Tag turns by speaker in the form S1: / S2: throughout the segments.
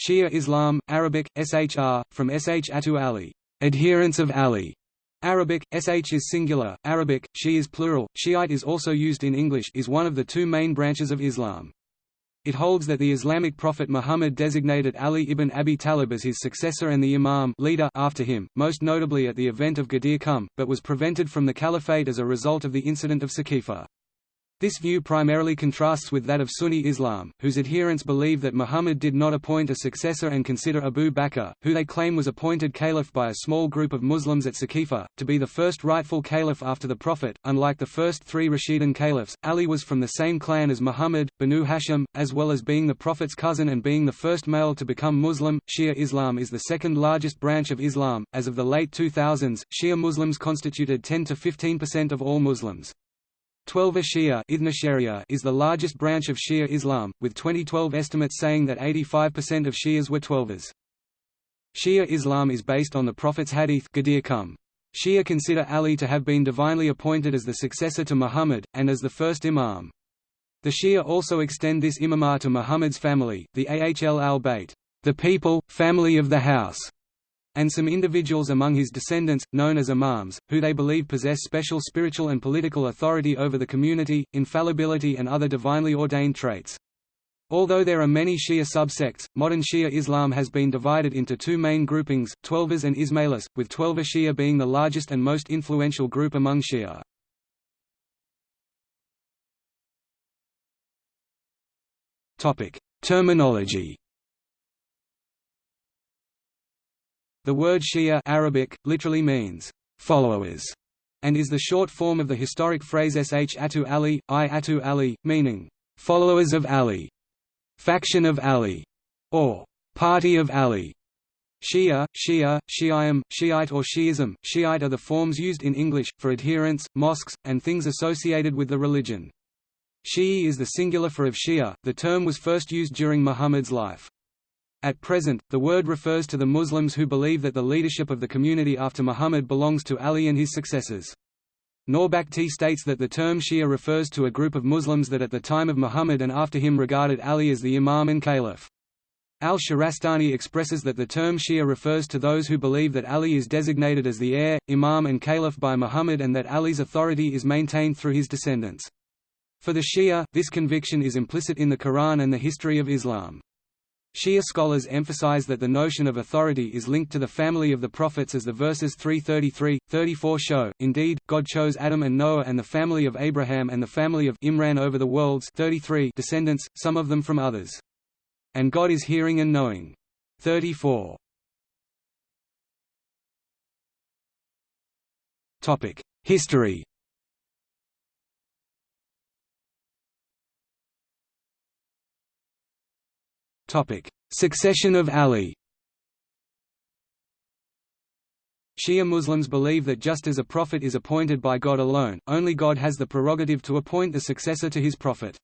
S1: Shia Islam, Arabic, SHR, from Sh Atu Ali, adherents of Ali. Arabic, sh is singular, Arabic, shi is plural, Shiite is also used in English is one of the two main branches of Islam. It holds that the Islamic prophet Muhammad designated Ali ibn Abi Talib as his successor and the imam leader after him, most notably at the event of Ghadir Khumm, but was prevented from the caliphate as a result of the incident of Saqifa. This view primarily contrasts with that of Sunni Islam, whose adherents believe that Muhammad did not appoint a successor and consider Abu Bakr, who they claim was appointed caliph by a small group of Muslims at Saqifa, to be the first rightful caliph after the Prophet. Unlike the first three Rashidun caliphs, Ali was from the same clan as Muhammad, Banu Hashim, as well as being the Prophet's cousin and being the first male to become Muslim. Shia Islam is the second largest branch of Islam. As of the late 2000s, Shia Muslims constituted 10 to 15% of all Muslims. Twelver Shia is the largest branch of Shia Islam, with 2012 estimates saying that 85% of Shias were Twelvers. Shia Islam is based on the Prophet's hadith. Shia consider Ali to have been divinely appointed as the successor to Muhammad, and as the first imam. The Shia also extend this imamah to Muhammad's family, the Ahl al-Bayt, the people, family of the house, and some individuals among his descendants, known as imams, who they believe possess special spiritual and political authority over the community, infallibility and other divinely ordained traits. Although there are many Shia subsects, modern Shia Islam has been divided into two main groupings, Twelvers and Ismailis, with Twelver Shia being the largest and most influential group among Shia. Terminology The word Shia Arabic, literally means, followers, and is the short form of the historic phrase Sh Atu Ali, I Atu Ali, meaning, followers of Ali, faction of Ali, or party of Ali. Shia, Shia, Shi'im, Shiite or Shiism, Shiite are the forms used in English, for adherents, mosques, and things associated with the religion. Shi'i is the singular for of Shia, the term was first used during Muhammad's life. At present, the word refers to the Muslims who believe that the leadership of the community after Muhammad belongs to Ali and his successors. Nawbakhti states that the term Shia refers to a group of Muslims that at the time of Muhammad and after him regarded Ali as the Imam and Caliph. Al-Shahrastani expresses that the term Shia refers to those who believe that Ali is designated as the heir, Imam and Caliph by Muhammad and that Ali's authority is maintained through his descendants. For the Shia, this conviction is implicit in the Quran and the history of Islam. Shia scholars emphasize that the notion of authority is linked to the family of the prophets as the verses 333, 34 show. Indeed, God chose Adam and Noah and the family of Abraham and the family of Imran over the world's 33 descendants, some of them from others. And God is hearing and knowing. 34. Topic: History Succession of Ali Shia Muslims believe that just as a prophet is appointed by God alone, only God has the prerogative to appoint the successor to his prophet.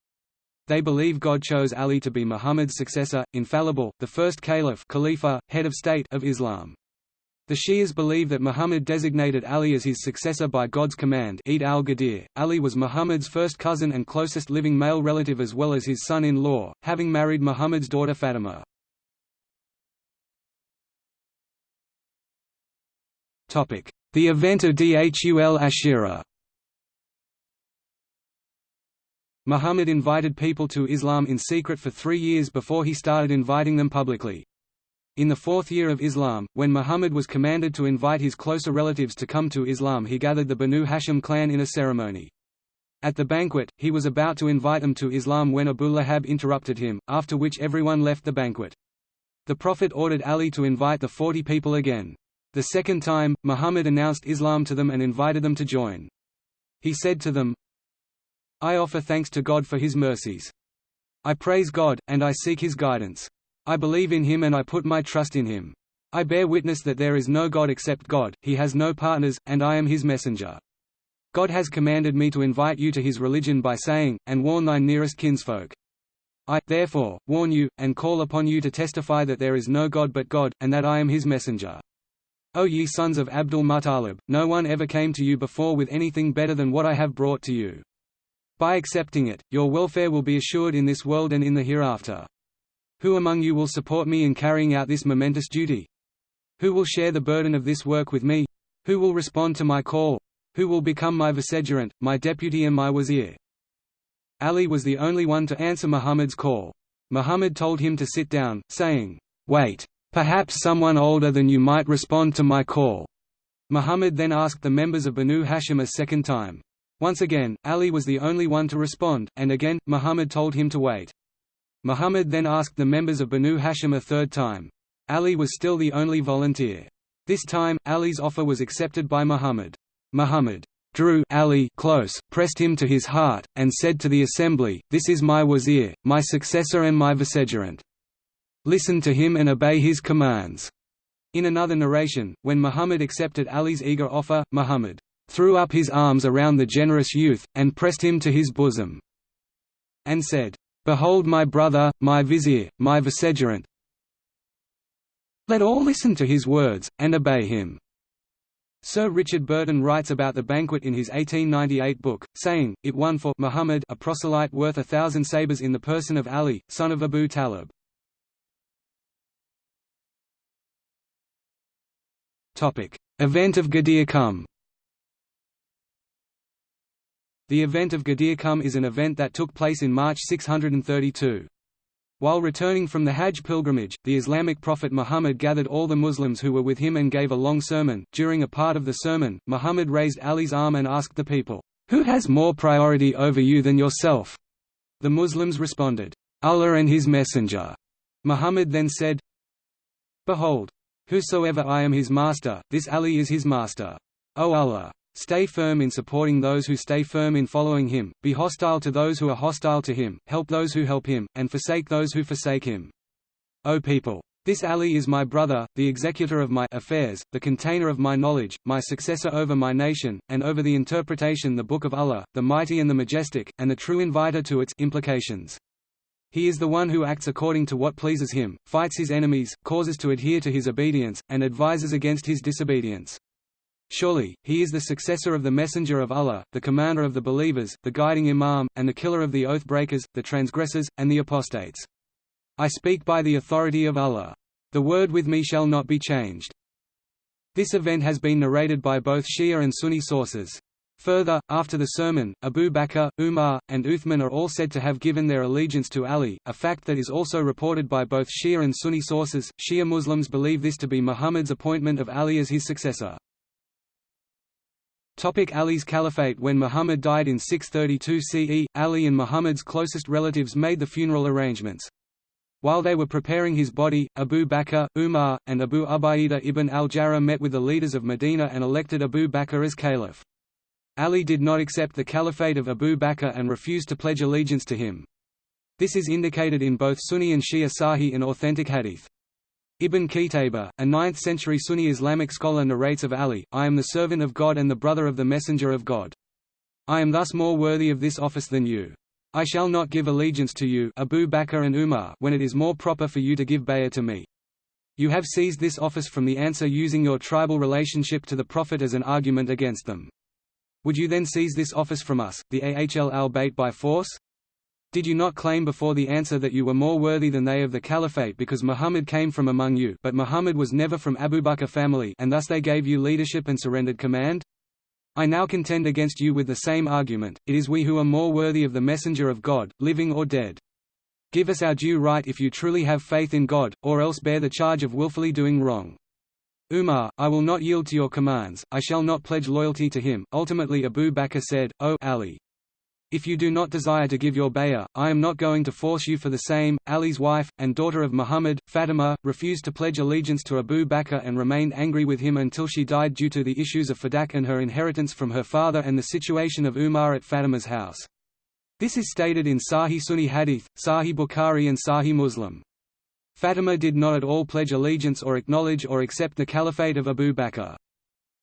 S1: They believe God chose Ali to be Muhammad's successor, infallible, the first caliph Khalifa, head of state of Islam. The Shias believe that Muhammad designated Ali as his successor by God's command Eid al-Ghadir. Ali was Muhammad's first cousin and closest living male relative as well as his son-in-law, having married Muhammad's daughter Fatima. The event of Dhul Ashira Muhammad invited people to Islam in secret for three years before he started inviting them publicly. In the fourth year of Islam, when Muhammad was commanded to invite his closer relatives to come to Islam he gathered the Banu Hashim clan in a ceremony. At the banquet, he was about to invite them to Islam when Abu Lahab interrupted him, after which everyone left the banquet. The Prophet ordered Ali to invite the forty people again. The second time, Muhammad announced Islam to them and invited them to join. He said to them, I offer thanks to God for his mercies. I praise God, and I seek his guidance. I believe in him and I put my trust in him. I bear witness that there is no God except God, he has no partners, and I am his messenger. God has commanded me to invite you to his religion by saying, and warn thy nearest kinsfolk. I, therefore, warn you, and call upon you to testify that there is no God but God, and that I am his messenger. O ye sons of Abdul Muttalib, no one ever came to you before with anything better than what I have brought to you. By accepting it, your welfare will be assured in this world and in the hereafter. Who among you will support me in carrying out this momentous duty? Who will share the burden of this work with me? Who will respond to my call? Who will become my vicegerent, my deputy and my wazir? Ali was the only one to answer Muhammad's call. Muhammad told him to sit down, saying, Wait. Perhaps someone older than you might respond to my call. Muhammad then asked the members of Banu Hashim a second time. Once again, Ali was the only one to respond, and again, Muhammad told him to wait. Muhammad then asked the members of Banu Hashim a third time. Ali was still the only volunteer. This time, Ali's offer was accepted by Muhammad. Muhammad drew Ali close, pressed him to his heart, and said to the assembly, This is my wazir, my successor and my vicegerent. Listen to him and obey his commands. In another narration, when Muhammad accepted Ali's eager offer, Muhammad threw up his arms around the generous youth, and pressed him to his bosom, and said, Behold my brother, my vizier, my vicegerent. Let all listen to his words, and obey him. Sir Richard Burton writes about the banquet in his 1898 book, saying, it won for Muhammad a proselyte worth a thousand sabres in the person of Ali, son of Abu Talib. Event of Ghadir Khumm The event of Ghadir Khumm is an event that took place in March 632. While returning from the Hajj pilgrimage, the Islamic prophet Muhammad gathered all the Muslims who were with him and gave a long sermon. During a part of the sermon, Muhammad raised Ali's arm and asked the people, Who has more priority over you than yourself? The Muslims responded, Allah and His Messenger. Muhammad then said, Behold, whosoever I am his master, this Ali is his master. O Allah! Stay firm in supporting those who stay firm in following him, be hostile to those who are hostile to him, help those who help him, and forsake those who forsake him. O people! This Ali is my brother, the executor of my affairs, the container of my knowledge, my successor over my nation, and over the interpretation the Book of Allah, the Mighty and the Majestic, and the true inviter to its implications. He is the one who acts according to what pleases him, fights his enemies, causes to adhere to his obedience, and advises against his disobedience. Surely, he is the successor of the Messenger of Allah, the commander of the believers, the guiding imam, and the killer of the oath-breakers, the transgressors, and the apostates. I speak by the authority of Allah. The word with me shall not be changed. This event has been narrated by both Shia and Sunni sources. Further, after the sermon, Abu Bakr, Umar, and Uthman are all said to have given their allegiance to Ali, a fact that is also reported by both Shia and Sunni sources. Shia Muslims believe this to be Muhammad's appointment of Ali as his successor. Topic Ali's caliphate When Muhammad died in 632 CE, Ali and Muhammad's closest relatives made the funeral arrangements. While they were preparing his body, Abu Bakr, Umar, and Abu Ubaidah ibn al-Jarrah met with the leaders of Medina and elected Abu Bakr as caliph. Ali did not accept the caliphate of Abu Bakr and refused to pledge allegiance to him. This is indicated in both Sunni and Shia Sahih and authentic hadith. Ibn Qutayba, a 9th-century Sunni Islamic scholar narrates of Ali, I am the servant of God and the brother of the messenger of God. I am thus more worthy of this office than you. I shall not give allegiance to you Abu Bakr and Umar when it is more proper for you to give bay'ah to me. You have seized this office from the Ansar using your tribal relationship to the Prophet as an argument against them. Would you then seize this office from us, the Ahl al-Bayt by force? Did you not claim before the Ansar that you were more worthy than they of the caliphate because Muhammad came from among you but Muhammad was never from Abu Bakr family and thus they gave you leadership and surrendered command? I now contend against you with the same argument, it is we who are more worthy of the messenger of God, living or dead. Give us our due right if you truly have faith in God, or else bear the charge of willfully doing wrong. Umar, I will not yield to your commands, I shall not pledge loyalty to him. Ultimately Abu Bakr said, O Ali, if you do not desire to give your bay'ah, I am not going to force you for the same. Ali's wife, and daughter of Muhammad, Fatima, refused to pledge allegiance to Abu Bakr and remained angry with him until she died due to the issues of fadak and her inheritance from her father and the situation of Umar at Fatima's house. This is stated in Sahih Sunni Hadith, Sahih Bukhari and Sahih Muslim. Fatima did not at all pledge allegiance or acknowledge or accept the caliphate of Abu Bakr.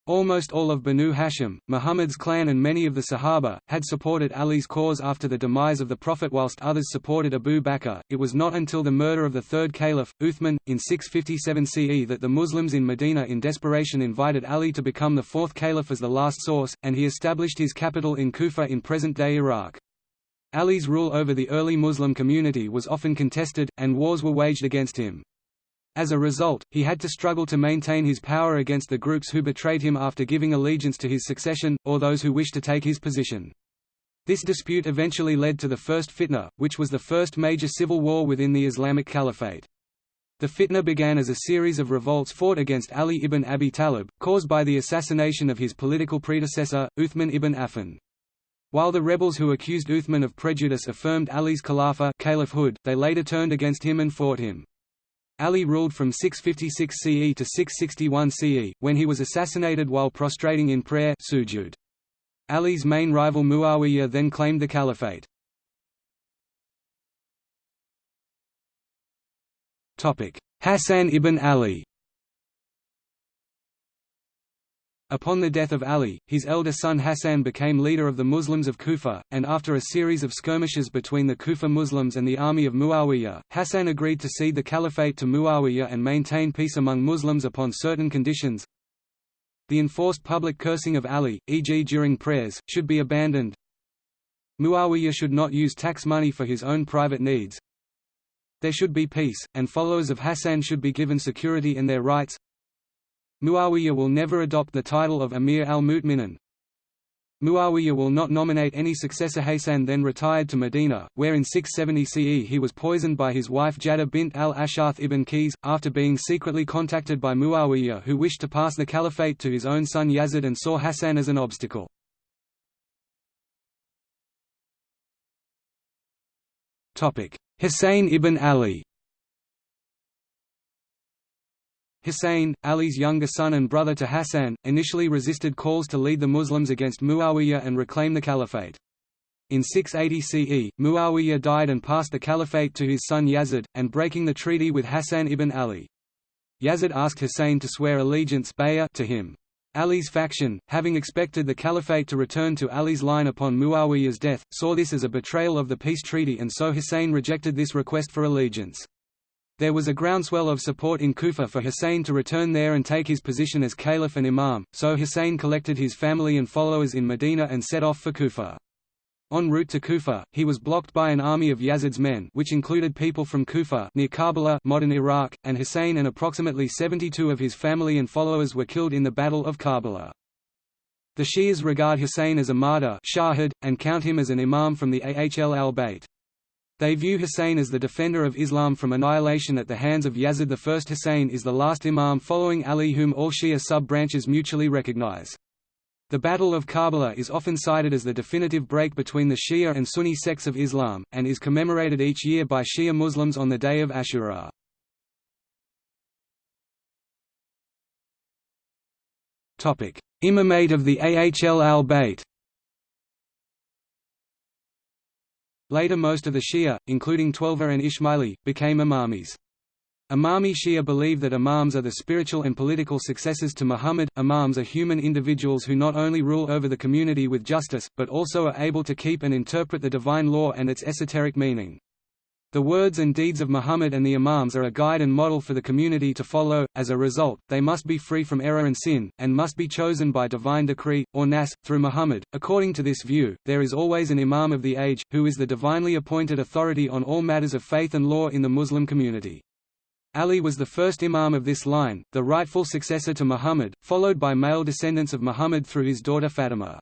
S1: Almost all of Banu Hashim, Muhammad's clan and many of the Sahaba, had supported Ali's cause after the demise of the Prophet whilst others supported Abu Bakr. It was not until the murder of the third caliph, Uthman, in 657 CE that the Muslims in Medina in desperation invited Ali to become the fourth caliph as the last source, and he established his capital in Kufa in present-day Iraq. Ali's rule over the early Muslim community was often contested, and wars were waged against him. As a result, he had to struggle to maintain his power against the groups who betrayed him after giving allegiance to his succession, or those who wished to take his position. This dispute eventually led to the First Fitna, which was the first major civil war within the Islamic Caliphate. The fitna began as a series of revolts fought against Ali ibn Abi Talib, caused by the assassination of his political predecessor, Uthman ibn Affan. While the rebels who accused Uthman of prejudice affirmed Ali's Khalifa caliphhood, they later turned against him and fought him. Ali ruled from 656 CE to 661 CE, when he was assassinated while prostrating in prayer sujud. Ali's main rival Muawiyah then claimed the caliphate. Hassan ibn Ali Upon the death of Ali, his elder son Hassan became leader of the Muslims of Kufa, and after a series of skirmishes between the Kufa Muslims and the army of Muawiyah, Hassan agreed to cede the caliphate to Muawiyah and maintain peace among Muslims upon certain conditions. The enforced public cursing of Ali, e.g. during prayers, should be abandoned. Muawiyah should not use tax money for his own private needs. There should be peace, and followers of Hassan should be given security and their rights. Muawiyah will never adopt the title of Amir al-Mu'minin. Muawiyah will not nominate any successor Hassan then retired to Medina, where in 670 CE he was poisoned by his wife Jadda bint al-Ashath ibn Qais, after being secretly contacted by Muawiyah who wished to pass the caliphate to his own son Yazid and saw Hassan as an obstacle. Hussein ibn Ali Hussein, Ali's younger son and brother to Hassan, initially resisted calls to lead the Muslims against Muawiyah and reclaim the caliphate. In 680 CE, Muawiyah died and passed the caliphate to his son Yazid, and breaking the treaty with Hassan ibn Ali. Yazid asked Hussein to swear allegiance to him. Ali's faction, having expected the caliphate to return to Ali's line upon Muawiyah's death, saw this as a betrayal of the peace treaty and so Hussein rejected this request for allegiance. There was a groundswell of support in Kufa for Hussein to return there and take his position as caliph and imam, so Hussein collected his family and followers in Medina and set off for Kufa. En route to Kufa, he was blocked by an army of Yazid's men which included people from Kufa near Karbala modern Iraq, and Hussein and approximately 72 of his family and followers were killed in the Battle of Karbala. The Shias regard Hussein as a martyr shahid, and count him as an imam from the Ahl al-Bayt. They view Hussein as the defender of Islam from annihilation at the hands of Yazid I. Hussein is the last imam following Ali whom all Shia sub-branches mutually recognize. The Battle of Karbala is often cited as the definitive break between the Shia and Sunni sects of Islam, and is commemorated each year by Shia Muslims on the day of Ashura. Imamate of the Ahl al-Bayt Later most of the Shia, including Twelver and Ismaili, became Imamis. Imami Shia believe that imams are the spiritual and political successors to Muhammad. Imams are human individuals who not only rule over the community with justice, but also are able to keep and interpret the divine law and its esoteric meaning. The words and deeds of Muhammad and the Imams are a guide and model for the community to follow, as a result, they must be free from error and sin, and must be chosen by divine decree, or nas, through Muhammad. According to this view, there is always an Imam of the age, who is the divinely appointed authority on all matters of faith and law in the Muslim community. Ali was the first Imam of this line, the rightful successor to Muhammad, followed by male descendants of Muhammad through his daughter Fatima.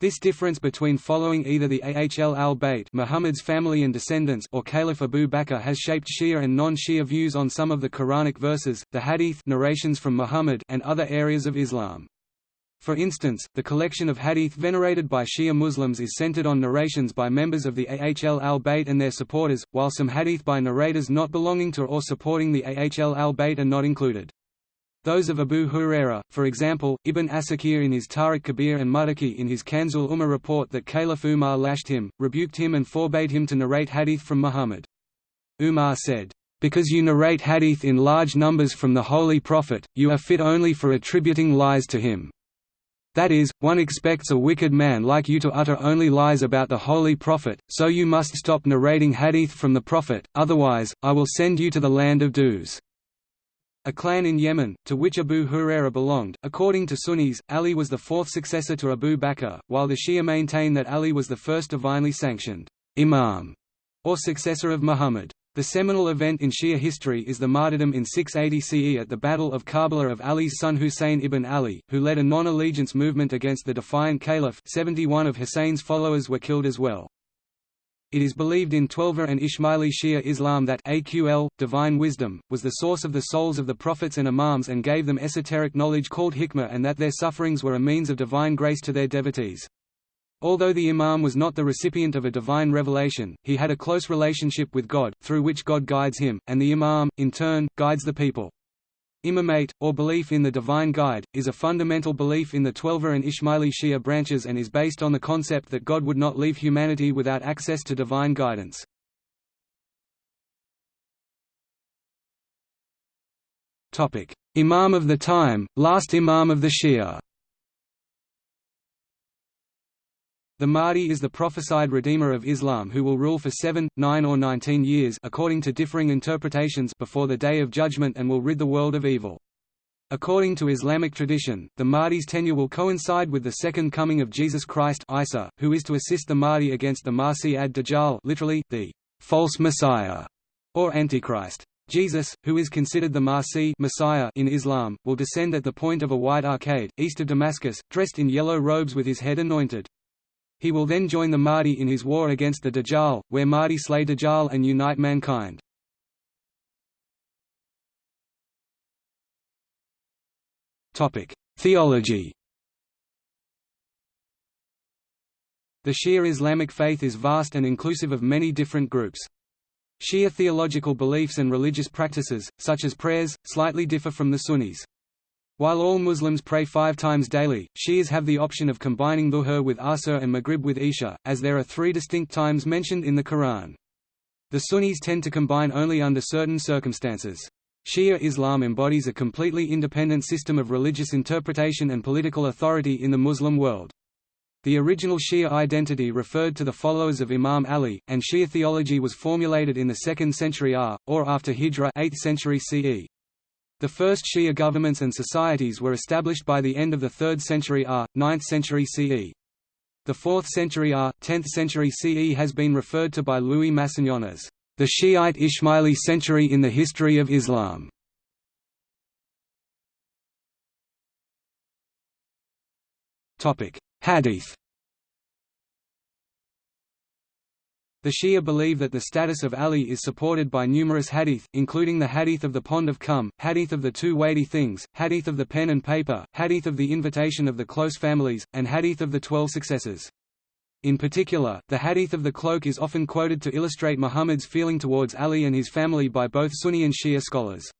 S1: This difference between following either the Ahl al-Bayt Muhammad's family and descendants or Caliph Abu Bakr has shaped Shia and non-Shia views on some of the Quranic verses, the hadith narrations from Muhammad and other areas of Islam. For instance, the collection of hadith venerated by Shia Muslims is centered on narrations by members of the Ahl al-Bayt and their supporters, while some hadith by narrators not belonging to or supporting the Ahl al-Bayt are not included. Those of Abu Huraira, for example, Ibn Asakir in his Tarikh Kabir and Muttaqi in his Kanzul Umar report that Caliph Umar lashed him, rebuked him and forbade him to narrate hadith from Muhammad. Umar said, "'Because you narrate hadith in large numbers from the Holy Prophet, you are fit only for attributing lies to him. That is, one expects a wicked man like you to utter only lies about the Holy Prophet, so you must stop narrating hadith from the Prophet, otherwise, I will send you to the land of Duz.' A clan in Yemen, to which Abu Huraira belonged. According to Sunnis, Ali was the fourth successor to Abu Bakr, while the Shia maintain that Ali was the first divinely sanctioned imam or successor of Muhammad. The seminal event in Shia history is the martyrdom in 680 CE at the Battle of Karbala of Ali's son Husayn ibn Ali, who led a non-allegiance movement against the defiant caliph 71 of Husayn's followers were killed as well. It is believed in Twelver and Ismaili Shia Islam that AQL, divine wisdom, was the source of the souls of the prophets and imams and gave them esoteric knowledge called hikmah and that their sufferings were a means of divine grace to their devotees. Although the imam was not the recipient of a divine revelation, he had a close relationship with God, through which God guides him, and the imam, in turn, guides the people. Imamate, or belief in the divine guide, is a fundamental belief in the Twelver and Ismaili Shia branches and is based on the concept that God would not leave humanity without access to divine guidance. Imam of the time, last Imam of the Shia The Mahdi is the prophesied redeemer of Islam who will rule for seven, nine or nineteen years according to differing interpretations before the Day of Judgment and will rid the world of evil. According to Islamic tradition, the Mahdi's tenure will coincide with the second coming of Jesus Christ Isa, who is to assist the Mahdi against the Masih ad-Dajjal literally, the false Messiah, or Antichrist. Jesus, who is considered the Masih Messiah in Islam, will descend at the point of a white arcade, east of Damascus, dressed in yellow robes with his head anointed. He will then join the Mahdi in his war against the Dajjal, where Mahdi slay Dajjal and unite mankind. Theology The Shia Islamic faith is vast and inclusive of many different groups. Shia theological beliefs and religious practices, such as prayers, slightly differ from the Sunnis. While all Muslims pray five times daily, Shias have the option of combining Dhuhr with Asr and Maghrib with Isha, as there are three distinct times mentioned in the Quran. The Sunnis tend to combine only under certain circumstances. Shia Islam embodies a completely independent system of religious interpretation and political authority in the Muslim world. The original Shia identity referred to the followers of Imam Ali, and Shia theology was formulated in the 2nd century R, or after Hijra 8th century CE. The first Shia governments and societies were established by the end of the 3rd century R, 9th century CE. The 4th century R, 10th century CE has been referred to by Louis Massignon as the Shiite Ismaili century in the history of Islam. Hadith The Shia believe that the status of Ali is supported by numerous hadith, including the hadith of the pond of Khumm, hadith of the two weighty things, hadith of the pen and paper, hadith of the invitation of the close families, and hadith of the twelve successors. In particular, the hadith of the cloak is often quoted to illustrate Muhammad's feeling towards Ali and his family by both Sunni and Shia scholars.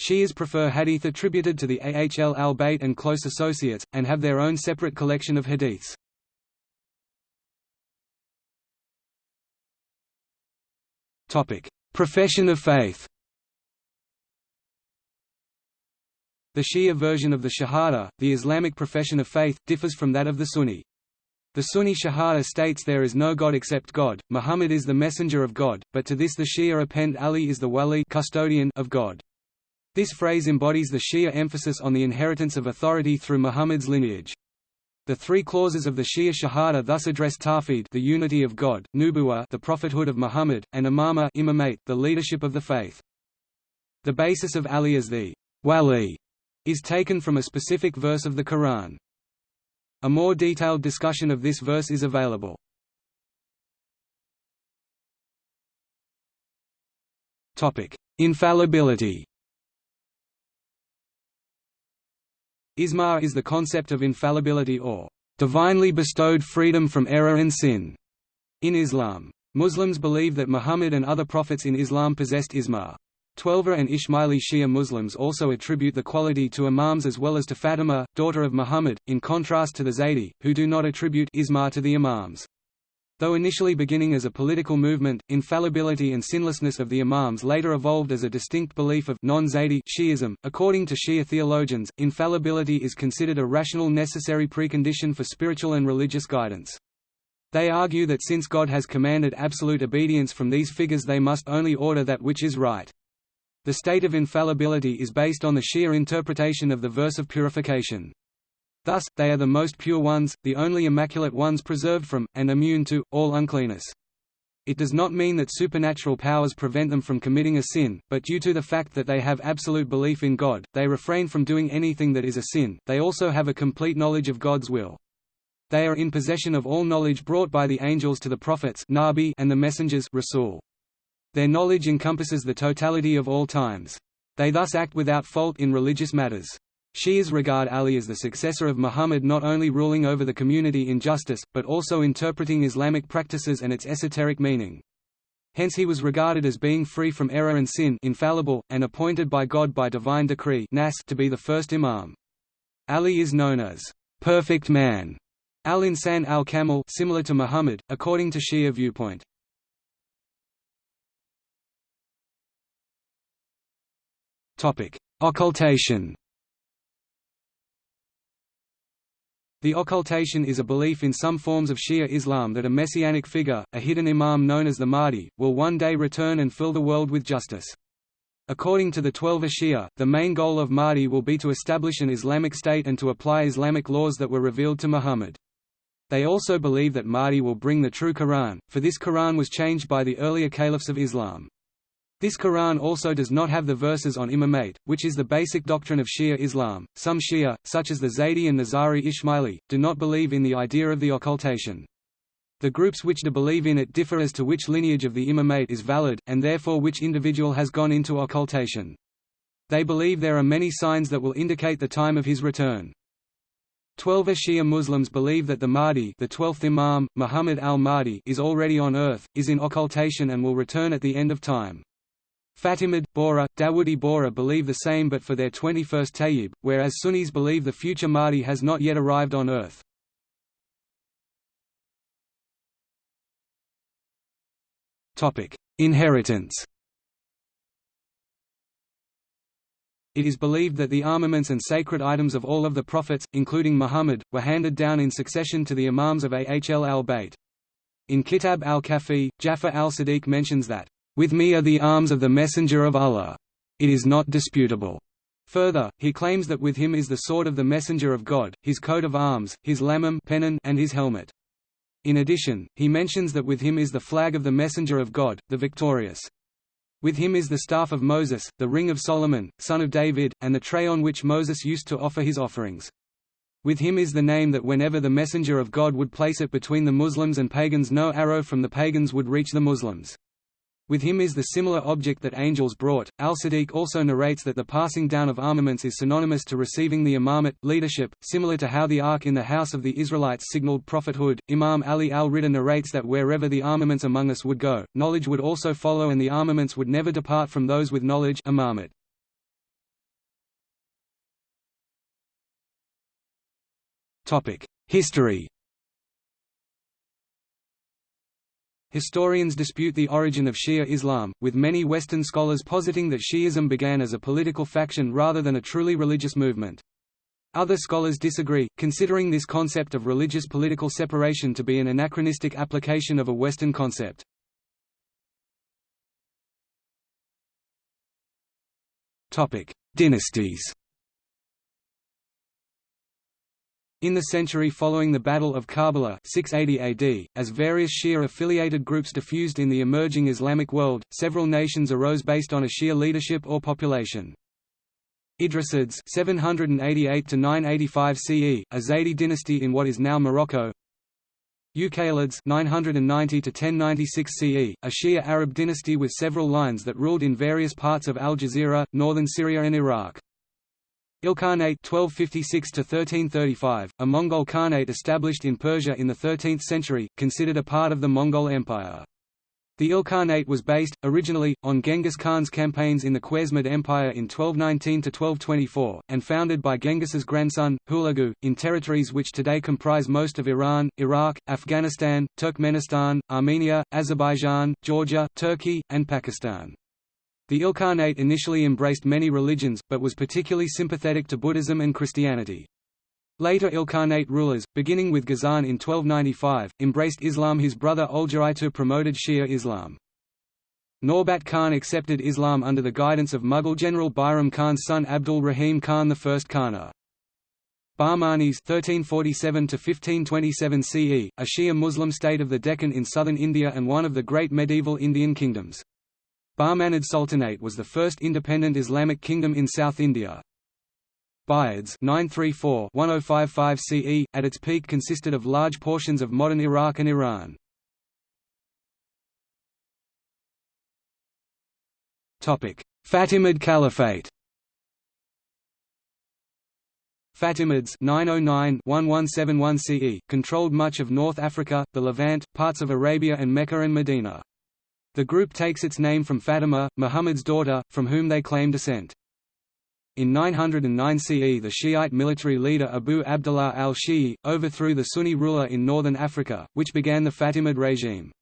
S1: Shias prefer hadith attributed to the Ahl al-Bayt and close associates, and have their own separate collection of hadiths. Profession of faith The Shia version of the Shahada, the Islamic profession of faith, differs from that of the Sunni. The Sunni Shahada states there is no God except God, Muhammad is the messenger of God, but to this the Shia append Ali is the wali custodian of God. This phrase embodies the Shia emphasis on the inheritance of authority through Muhammad's lineage. The three clauses of the Shia Shahada thus address Tawhid the unity of God, Nubuwa the prophethood of Muhammad, and Imama imamate, the leadership of the faith. The basis of Ali as the Wali is taken from a specific verse of the Quran. A more detailed discussion of this verse is available. Infallibility Isma is the concept of infallibility or divinely bestowed freedom from error and sin in Islam. Muslims believe that Muhammad and other prophets in Islam possessed isma. Twelver and Ismaili Shia Muslims also attribute the quality to imams as well as to Fatima, daughter of Muhammad, in contrast to the Zaydi, who do not attribute isma to the imams. Though initially beginning as a political movement, infallibility and sinlessness of the imams later evolved as a distinct belief of non-Zaydi Shi'ism. According to Shia theologians, infallibility is considered a rational necessary precondition for spiritual and religious guidance. They argue that since God has commanded absolute obedience from these figures they must only order that which is right. The state of infallibility is based on the Shia interpretation of the verse of purification. Thus, they are the most pure ones, the only immaculate ones preserved from, and immune to, all uncleanness. It does not mean that supernatural powers prevent them from committing a sin, but due to the fact that they have absolute belief in God, they refrain from doing anything that is a sin. They also have a complete knowledge of God's will. They are in possession of all knowledge brought by the angels to the prophets Nabi and the messengers Rasul. Their knowledge encompasses the totality of all times. They thus act without fault in religious matters. Shias regard Ali as the successor of Muhammad not only ruling over the community in justice, but also interpreting Islamic practices and its esoteric meaning. Hence he was regarded as being free from error and sin infallible, and appointed by God by divine decree nas to be the first imam. Ali is known as perfect man, al-Insan al-Kamil similar to Muhammad, according to Shia viewpoint. Occultation The occultation is a belief in some forms of Shia Islam that a messianic figure, a hidden imam known as the Mahdi, will one day return and fill the world with justice. According to the Twelver Shia, the main goal of Mahdi will be to establish an Islamic state and to apply Islamic laws that were revealed to Muhammad. They also believe that Mahdi will bring the true Quran, for this Quran was changed by the earlier caliphs of Islam. This Quran also does not have the verses on imamate, which is the basic doctrine of Shia Islam. Some Shia, such as the Zaydi and Nizari Ismaili, do not believe in the idea of the occultation. The groups which do believe in it differ as to which lineage of the imamate is valid, and therefore which individual has gone into occultation. They believe there are many signs that will indicate the time of his return. Twelver Shia Muslims believe that the Mahdi the 12th Imam, Muhammad al-Mahdi is already on earth, is in occultation and will return at the end of time. Fatimid, Bohra, Dawoodi Bohra believe the same but for their 21st Tayyib, whereas Sunnis believe the future Mahdi has not yet arrived on earth. Inheritance It is believed that the armaments and sacred items of all of the prophets, including Muhammad, were handed down in succession to the imams of Ahl al-Bayt. In Kitab al-Kafi, Jafar al-Sadiq mentions that with me are the arms of the Messenger of Allah. It is not disputable. Further, he claims that with him is the sword of the Messenger of God, his coat of arms, his lamam pennon, and his helmet. In addition, he mentions that with him is the flag of the Messenger of God, the victorious. With him is the staff of Moses, the ring of Solomon, son of David, and the tray on which Moses used to offer his offerings. With him is the name that whenever the Messenger of God would place it between the Muslims and pagans no arrow from the pagans would reach the Muslims. With him is the similar object that angels brought. Al Sadiq also narrates that the passing down of armaments is synonymous to receiving the imamate, leadership, similar to how the ark in the house of the Israelites signaled prophethood. Imam Ali al Ridha narrates that wherever the armaments among us would go, knowledge would also follow and the armaments would never depart from those with knowledge. Imamate. History Historians dispute the origin of Shia Islam, with many Western scholars positing that Shi'ism began as a political faction rather than a truly religious movement. Other scholars disagree, considering this concept of religious political separation to be an anachronistic application of a Western concept. Dynasties In the century following the Battle of Karbala 680 AD, as various Shia-affiliated groups diffused in the emerging Islamic world, several nations arose based on a Shia leadership or population. Idrisids 788 to 985 CE, a Zaydi dynasty in what is now Morocco. Uqaylids 990 to 1096 CE, a Shia Arab dynasty with several lines that ruled in various parts of Al Jazeera, northern Syria and Iraq. Ilkhanate 1256–1335, a Mongol Khanate established in Persia in the 13th century, considered a part of the Mongol Empire. The Ilkhanate was based, originally, on Genghis Khan's campaigns in the Khwarezmid Empire in 1219–1224, and founded by Genghis's grandson, Hulagu, in territories which today comprise most of Iran, Iraq, Afghanistan, Turkmenistan, Armenia, Azerbaijan, Georgia, Turkey, and Pakistan. The Ilkhanate initially embraced many religions, but was particularly sympathetic to Buddhism and Christianity. Later Ilkhanate rulers, beginning with Ghazan in 1295, embraced Islam his brother Öljaitü promoted Shia Islam. Norbat Khan accepted Islam under the guidance of Mughal general Bairam Khan's son Abdul Rahim Khan I Khana. Bahmanis 1347 CE, a Shia Muslim state of the Deccan in southern India and one of the great medieval Indian kingdoms. Bahmanid Sultanate was the first independent Islamic kingdom in South India. Buyids 934-1055 CE, at its peak consisted of large portions of modern Iraq and Iran. Fatimid Caliphate Fatimids 909-1171 CE, controlled much of North Africa, the Levant, parts of Arabia and Mecca and Medina. The group takes its name from Fatima, Muhammad's daughter, from whom they claim descent. In 909 CE the Shiite military leader Abu Abdullah al-Shi'i, overthrew the Sunni ruler in northern Africa, which began the Fatimid regime.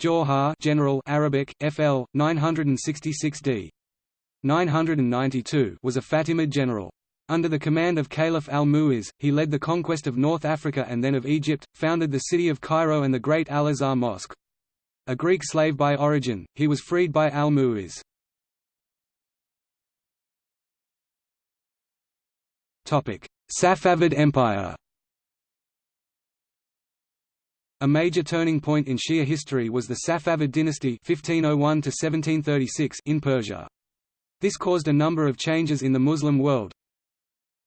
S1: Jawhar General Arabic, FL, 966 d. 992 was a Fatimid general. Under the command of Caliph al-Mu'izz, he led the conquest of North Africa and then of Egypt, founded the city of Cairo and the great Al-Azhar Mosque. A Greek slave by origin, he was freed by al-Mu'izz. Safavid Empire A major turning point in Shia history was the Safavid dynasty 1501 in Persia. This caused a number of changes in the Muslim world,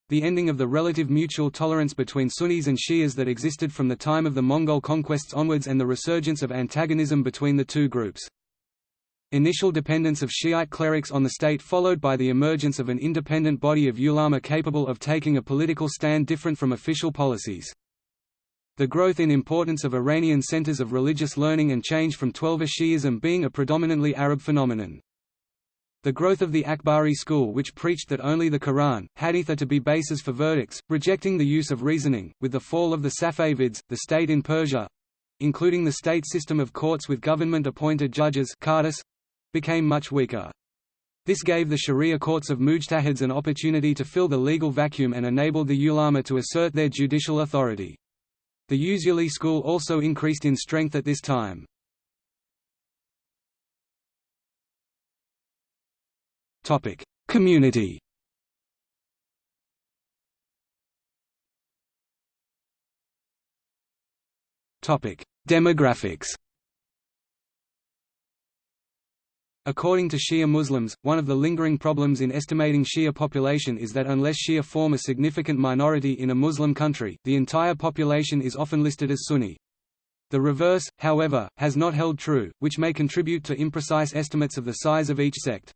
S1: the ending of the relative mutual tolerance between Sunnis and Shias that existed from the time of the Mongol conquests onwards and the resurgence of antagonism between the two groups. Initial dependence of Shiite clerics on the state followed by the emergence of an independent body of ulama capable of taking a political stand different from official policies. The growth in importance of Iranian centers of religious learning and change from Twelver Shi'ism being a predominantly Arab phenomenon. The growth of the Akhbari school which preached that only the Quran, Hadith are to be bases for verdicts, rejecting the use of reasoning, with the fall of the Safavids, the state in Persia—including the state system of courts with government-appointed judges became much weaker. This gave the Sharia courts of mujtahids an opportunity to fill the legal vacuum and enabled the ulama to assert their judicial authority. The Usuli school also increased in strength at this time. Topic: Community. Topic: Demographics. According to Shia Muslims, one of the lingering problems in estimating Shia population is that unless Shia form a significant minority in a Muslim country, the entire population is often listed as Sunni. The reverse, however, has not held true, which may contribute to imprecise estimates of the size of each sect.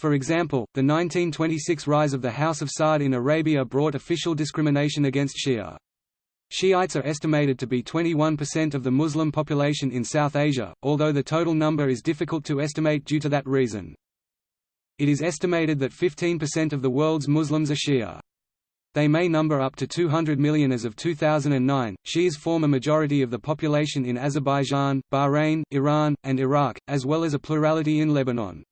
S1: For example, the 1926 rise of the House of Saud in Arabia brought official discrimination against Shia. Shiites are estimated to be 21% of the Muslim population in South Asia, although the total number is difficult to estimate due to that reason. It is estimated that 15% of the world's Muslims are Shia. They may number up to 200 million as of 2009. Shias form a majority of the population in Azerbaijan, Bahrain, Iran, and Iraq, as well as a plurality in Lebanon.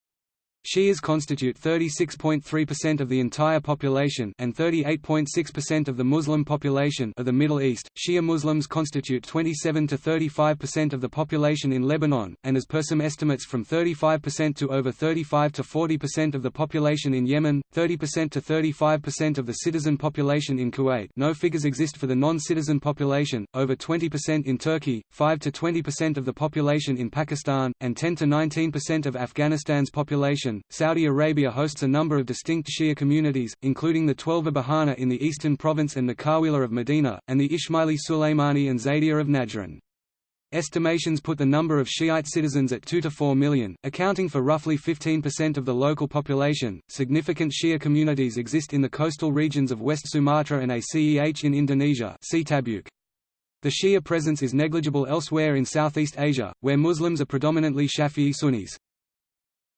S1: Shias constitute 36.3% of the entire population and 38.6% of the Muslim population of the Middle East. Shia Muslims constitute 27 to 35% of the population in Lebanon, and as per some estimates from 35% to over 35 to 40% of the population in Yemen, 30% to 35% of the citizen population in Kuwait. No figures exist for the non-citizen population, over 20% in Turkey, 5 to 20% of the population in Pakistan, and 10 to 19% of Afghanistan's population Saudi Arabia hosts a number of distinct Shia communities, including the Twelver Baharna in the eastern province and the Kawila of Medina, and the Ismaili Sulaimani and Zaydiya of Najran. Estimations put the number of Shiite citizens at 2 to 4 million, accounting for roughly 15% of the local population. Significant Shia communities exist in the coastal regions of West Sumatra and Aceh in Indonesia. The Shia presence is negligible elsewhere in Southeast Asia, where Muslims are predominantly Shafi'i Sunnis.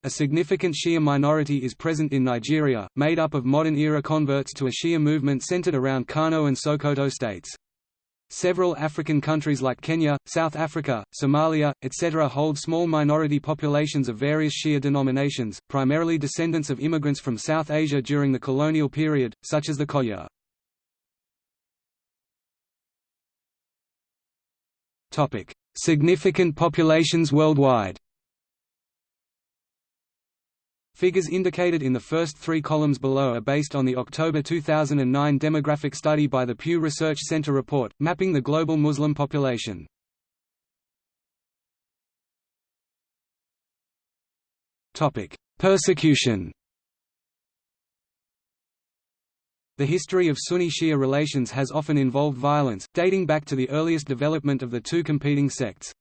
S1: A significant Shia minority is present in Nigeria, made up of modern-era converts to a Shia movement centered around Kano and Sokoto states. Several African countries like Kenya, South Africa, Somalia, etc. hold small minority populations of various Shia denominations, primarily descendants of immigrants from South Asia during the colonial period, such as the Khoja. Significant populations worldwide Figures indicated in the first three columns below are based on the October 2009 demographic study by the Pew Research Center report, mapping the global Muslim population. Persecution The history of Sunni-Shia relations has often involved violence, dating back to the earliest development of the two competing sects.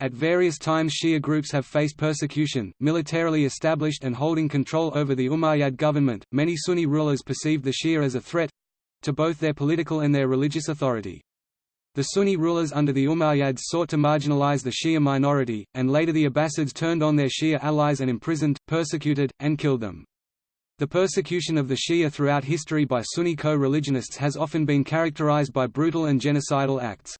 S1: At various times Shia groups have faced persecution, militarily established and holding control over the Umayyad government. Many Sunni rulers perceived the Shia as a threat to both their political and their religious authority. The Sunni rulers under the Umayyads sought to marginalize the Shia minority, and later the Abbasids turned on their Shia allies and imprisoned, persecuted, and killed them. The persecution of the Shia throughout history by Sunni co-religionists has often been characterized by brutal and genocidal acts.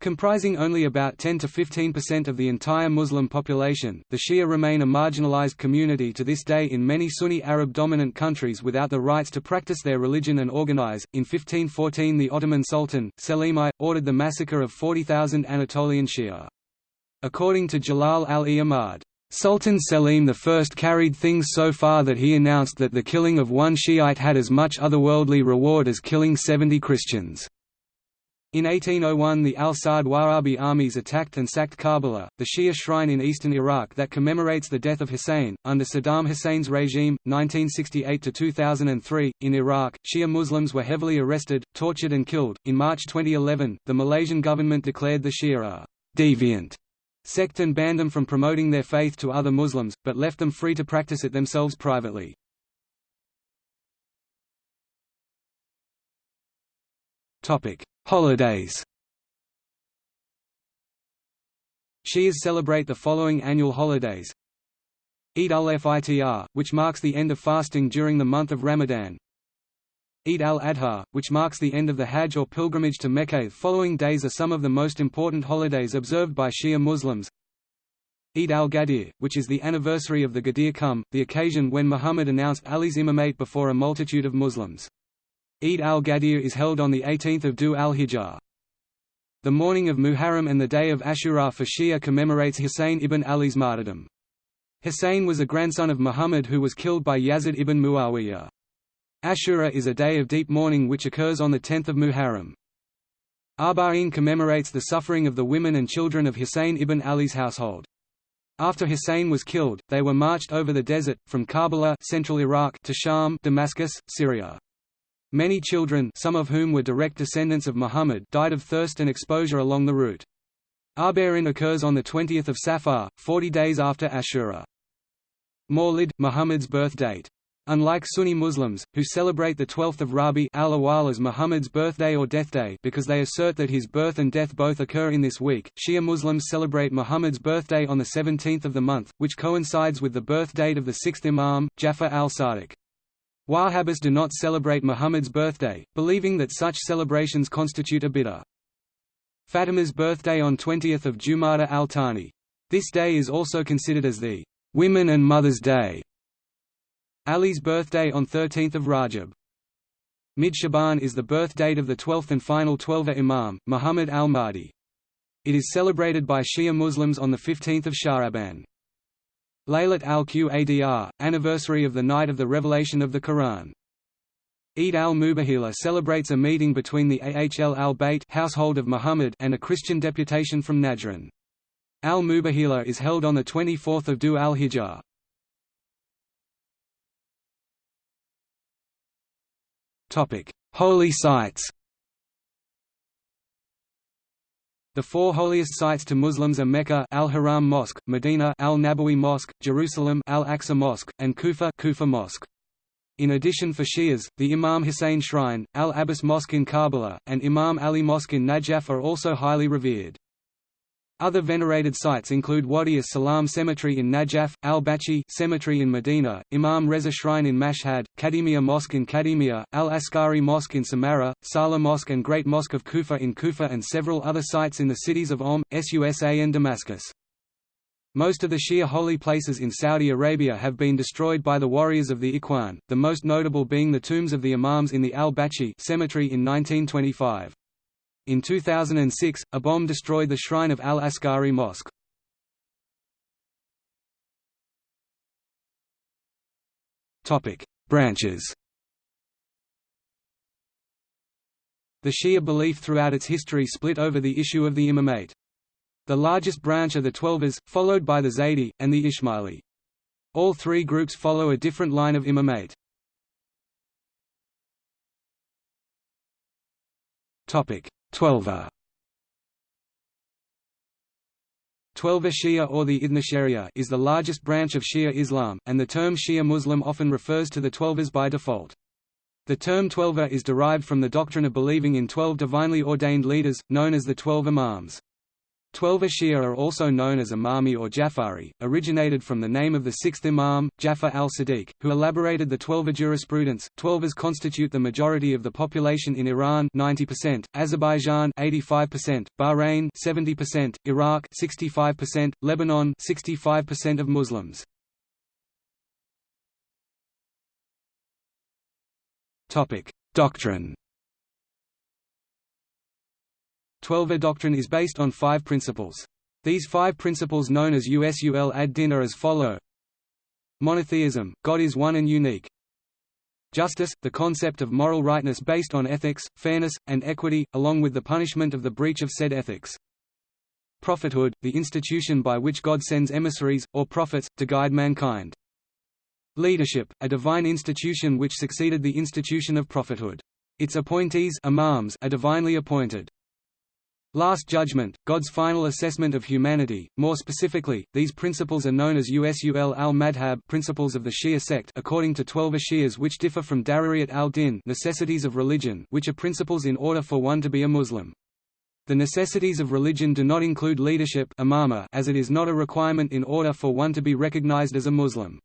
S1: Comprising only about 10 to 15% of the entire Muslim population, the Shia remain a marginalized community to this day in many Sunni Arab-dominant countries without the rights to practice their religion and organize. In 1514 the Ottoman Sultan, Selim I, ordered the massacre of 40,000 Anatolian Shia. According to Jalal Al-e-Ahmad, Sultan Selim I carried things so far that he announced that the killing of one Shiite had as much otherworldly reward as killing 70 Christians. In 1801 the Al Saud Wahhabi armies attacked and sacked Karbala, the Shia shrine in eastern Iraq that commemorates the death of Hussein. Under Saddam Hussein's regime, 1968–2003, in Iraq, Shia Muslims were heavily arrested, tortured and killed. In March 2011, the Malaysian government declared the Shia a «deviant» sect and banned them from promoting their faith to other Muslims, but left them free to practice it themselves privately. Holidays Shias celebrate the following annual holidays Eid al-Fitr, which marks the end of fasting during the month of Ramadan Eid al-Adha, which marks the end of the Hajj or pilgrimage to Mecca. Following days are some of the most important holidays observed by Shia Muslims. Eid al-Ghadir, which is the anniversary of the Ghadir Khumm, the occasion when Muhammad announced Ali's imamate before a multitude of Muslims. Eid al-Ghadir is held on the 18th of Dhu al-Hijjah. The mourning of Muharram and the day of Ashura for Shia commemorates Hussein ibn Ali's martyrdom. Hussein was a grandson of Muhammad who was killed by Yazid ibn Muawiyah. Ashura is a day of deep mourning which occurs on the 10th of Muharram. Arba'in commemorates the suffering of the women and children of Hussein ibn Ali's household. After Hussein was killed, they were marched over the desert, from Karbala central Iraq to Sham Damascus, Syria. Many children some of whom were direct descendants of Muhammad died of thirst and exposure along the route. Arba'in occurs on 20 Safar, 40 days after Ashura. Mawlid, Muhammad's birth date Unlike Sunni Muslims, who celebrate the 12th of Rabi al as Muhammad's birthday or death day because they assert that his birth and death both occur in this week, Shia Muslims celebrate Muhammad's birthday on the 17th of the month, which coincides with the birth date of the sixth Imam, Jafar al-Sadiq. Wahhabis do not celebrate Muhammad's birthday, believing that such celebrations constitute a bid'ah. Fatima's birthday on 20th of Jumada al-Thani. This day is also considered as the Women and Mothers' Day Ali's birthday on 13th of Rajab. Mid-Shaban is the birth date of the 12th and final Twelver Imam, Muhammad al-Mahdi. It is celebrated by Shia Muslims on 15 Sha'aban. Laylat al-Qadr, anniversary of the night of the revelation of the Quran. Eid al-Mubahila celebrates a meeting between the Ahl al-Bayt household of Muhammad and a Christian deputation from Najran. Al-Mubahila is held on the 24th of Dhu al-Hijjah. Holy sites The four holiest sites to Muslims are Mecca Al-Haram Mosque, Medina Al-Nabawi Mosque, Jerusalem Al-Aqsa Mosque, and Kufa Kufa Mosque. In addition for Shias, the Imam Hussein Shrine, Al-Abbas Mosque in Karbala, and Imam Ali Mosque in Najaf are also highly revered. Other venerated sites include Wadi as-Salam Cemetery in Najaf, al-Baqi Cemetery in Medina, Imam Reza Shrine in Mashhad, Kadimiyya Mosque in Kadimiyya, al-Askari Mosque in Samarra, Salah Mosque and Great Mosque of Kufa in Kufa and several other sites in the cities of Qom, Susa and Damascus. Most of the Shia holy places in Saudi Arabia have been destroyed by the warriors of the Ikhwan, the most notable being the tombs of the Imams in the al-Baqi cemetery in 1925. In 2006, a bomb destroyed the shrine of Al-Askari Mosque. Topic: Branches. The Shia belief throughout its history split over the issue of the imamate. The largest branch are the Twelvers, followed by the Zaydi, and the Ismaili. All three groups follow a different line of imamate. Twelver Twelver Shia or the Ithna is the largest branch of Shia Islam, and the term Shia Muslim often refers to the Twelvers by default. The term Twelver is derived from the doctrine of believing in twelve divinely ordained leaders, known as the Twelve Imams. Twelver Shia are also known as Imami or Jafari, originated from the name of the sixth Imam, Jafar al-Sadiq, who elaborated the Twelver jurisprudence. Twelvers constitute the majority of the population in Iran 90%, Azerbaijan 85%, Bahrain 70%, Iraq 65%, Lebanon 65% of Muslims. Topic: Doctrine Twelver doctrine is based on five principles. These five principles known as usul ad-din are as follow Monotheism, God is one and unique. Justice, the concept of moral rightness based on ethics, fairness, and equity, along with the punishment of the breach of said ethics. Prophethood, the institution by which God sends emissaries, or prophets, to guide mankind. Leadership, a divine institution which succeeded the institution of prophethood. Its appointees imams are divinely appointed. Last Judgment, God's final assessment of humanity. More specifically, these principles are known as Usul al-Madhab principles of the Shia sect according to Twelver Shias which differ from Daruriyat al-Din necessities of religion which are principles in order for one to be a Muslim. The necessities of religion do not include leadership imama as it is not a requirement in order for one to be recognized as a Muslim.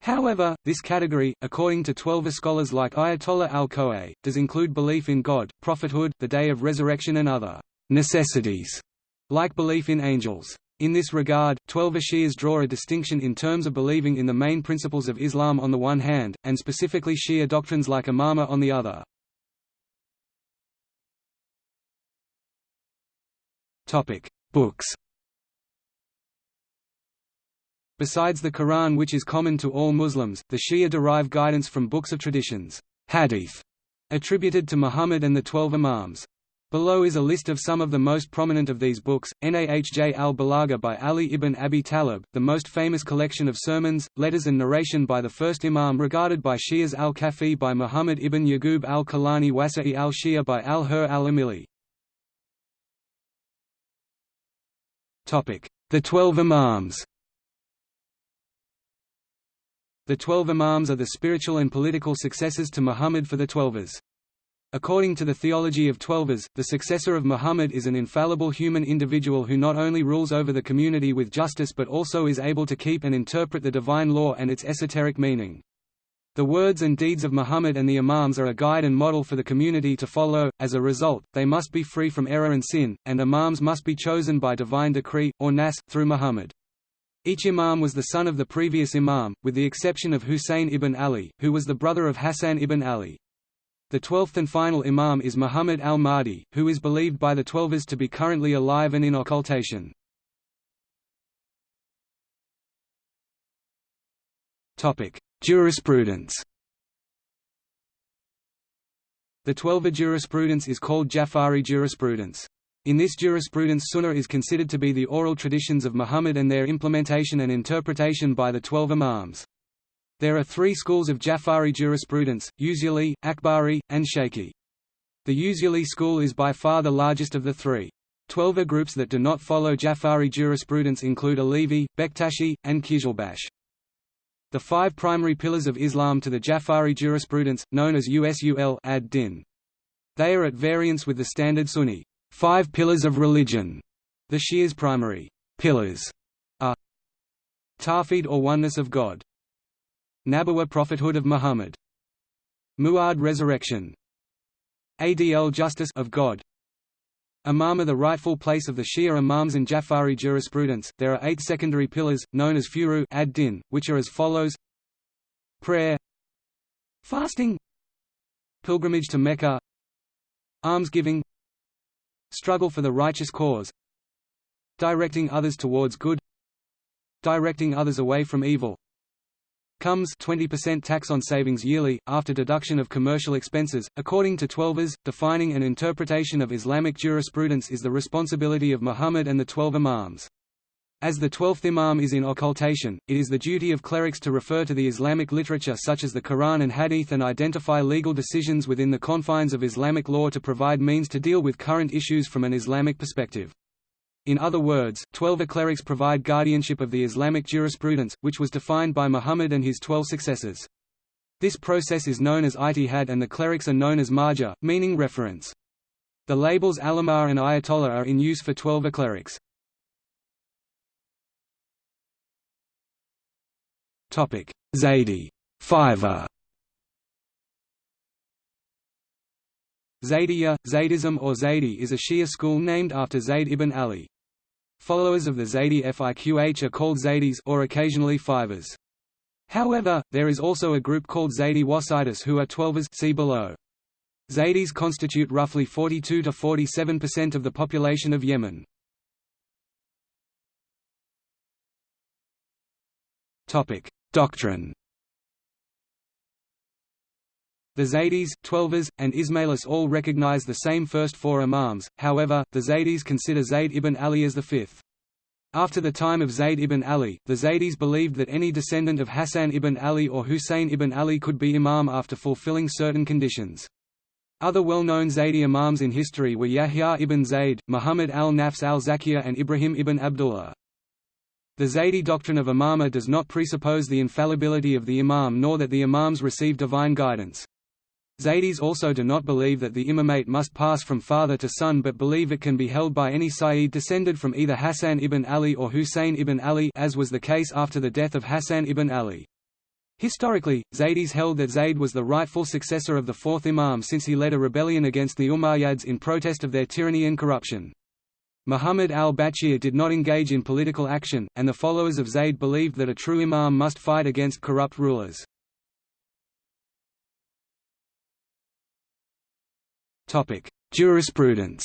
S1: However, this category, according to Twelver scholars like Ayatollah al-Khoei, does include belief in God, prophethood, the day of resurrection and other necessities, like belief in angels. In this regard, Twelver Shias draw a distinction in terms of believing in the main principles of Islam on the one hand, and specifically Shia doctrines like Imama on the other. Books Besides the Quran which is common to all Muslims, the Shia derive guidance from books of traditions hadith, attributed to Muhammad and the Twelve Imams. Below is a list of some of the most prominent of these books, Nahj al-Balagha by Ali ibn Abi Talib, the most famous collection of sermons, letters and narration by the first Imam regarded by Shias al-Kafi by Muhammad ibn Yaqub al-Kulayni Wasa'il al-Shia by al-Hur al-Amili. The Twelve Imams The Twelve Imams are the spiritual and political successors to Muhammad for the Twelvers. According to the theology of Twelvers, the successor of Muhammad is an infallible human individual who not only rules over the community with justice but also is able to keep and interpret the divine law and its esoteric meaning. The words and deeds of Muhammad and the Imams are a guide and model for the community to follow, as a result, they must be free from error and sin, and Imams must be chosen by divine decree, or nas, through Muhammad. Each Imam was the son of the previous Imam, with the exception of Husayn ibn Ali, who was the brother of Hassan ibn Ali. The twelfth and final Imam is Muhammad al-Mahdi, who is believed by the Twelvers to be currently alive and in occultation. Jurisprudence The Twelver jurisprudence is called Jafari jurisprudence. In this jurisprudence Sunnah is considered to be the oral traditions of Muhammad and their implementation and interpretation by the Twelve Imams. There are three schools of Jafari jurisprudence, Usuli, Akhbari, and Shaykhi. The Usuli school is by far the largest of the three. Twelver groups that do not follow Jafari jurisprudence include Alevi, Bektashi, and Qizilbash. The five primary pillars of Islam to the Jafari jurisprudence, known as Usul ad-Din. They are at variance with the standard Sunni five pillars of religion. The Shias' primary pillars are Tawhid or oneness of God, Nabuwa prophethood of Muhammad. Mu'ad resurrection. Adl justice of God. Imama the rightful place of the Shia Imams in Jafari jurisprudence. There are eight secondary pillars, known as furu ad-din, which are as follows: prayer, fasting, pilgrimage to Mecca, almsgiving, struggle for the righteous cause, directing others towards good, directing others away from evil, Khums 20% tax on savings yearly, after deduction of commercial expenses. According to Twelvers, defining and interpretation of Islamic jurisprudence is the responsibility of Muhammad and the Twelve Imams. As the twelfth imam is in occultation, it is the duty of clerics to refer to the Islamic literature such as the Quran and Hadith and identify legal decisions within the confines of Islamic law to provide means to deal with current issues from an Islamic perspective. In other words, twelve clerics provide guardianship of the Islamic jurisprudence, which was defined by Muhammad and his twelve successors. This process is known as ijtihad and the clerics are known as marja, meaning reference. The labels Allamah and Ayatollah are in use for twelve clerics. Zaydi Fiver Zaydiyya, Zaydism or Zaydi is a Shia school named after Zayd ibn Ali. Followers of the Zaydi Fiqh are called Zaydis or occasionally Fivers. However, there is also a group called Zaydi Wasitis who are Twelvers see below. Zaydis constitute roughly 42 to 47% of the population of Yemen. Topic: Doctrine The Zaydis, Twelvers, and Ismailis all recognize the same first four imams, however, the Zaydis consider Zayd ibn Ali as the fifth. After the time of Zayd ibn Ali, the Zaydis believed that any descendant of Hassan ibn Ali or Hussein ibn Ali could be imam after fulfilling certain conditions. Other well-known Zaydi imams in history were Yahya ibn Zayd, Muhammad al-Nafs al-Zakiyah and Ibrahim ibn Abdullah. The Zaydi doctrine of imama does not presuppose the infallibility of the imam nor that the imams receive divine guidance. Zaydis also do not believe that the imamate must pass from father to son but believe it can be held by any Sayyid descended from either Hassan ibn Ali or Hussein ibn Ali as was the case after the death of Hassan ibn Ali. Historically, Zaydis held that Zayd was the rightful successor of the fourth imam since he led a rebellion against the Umayyads in protest of their tyranny and corruption. Muhammad al-Baqir did not engage in political action, and the followers of Zayd believed that a true imam must fight against corrupt rulers. Jurisprudence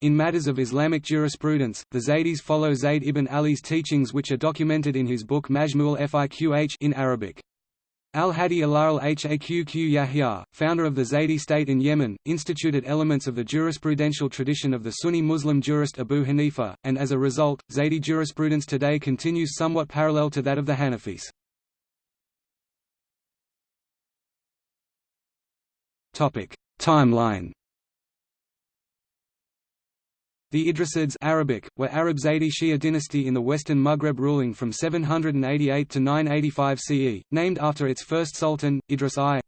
S1: In matters of Islamic jurisprudence, the Zaydis follow Zayd ibn Ali's teachings which are documented in his book Majmu' al-Fiqh in Arabic. Al-Hadi al Haqq Yahya, founder of the Zaydi state in Yemen, instituted elements of the jurisprudential tradition of the Sunni Muslim jurist Abu Hanifa, and as a result, Zaydi jurisprudence today continues somewhat parallel to that of the Hanafis. Timeline the Idrisids Arabic, were Arab Zaydi Shia dynasty in the western Maghreb ruling from 788 to 985 CE, named after its first sultan, Idris I.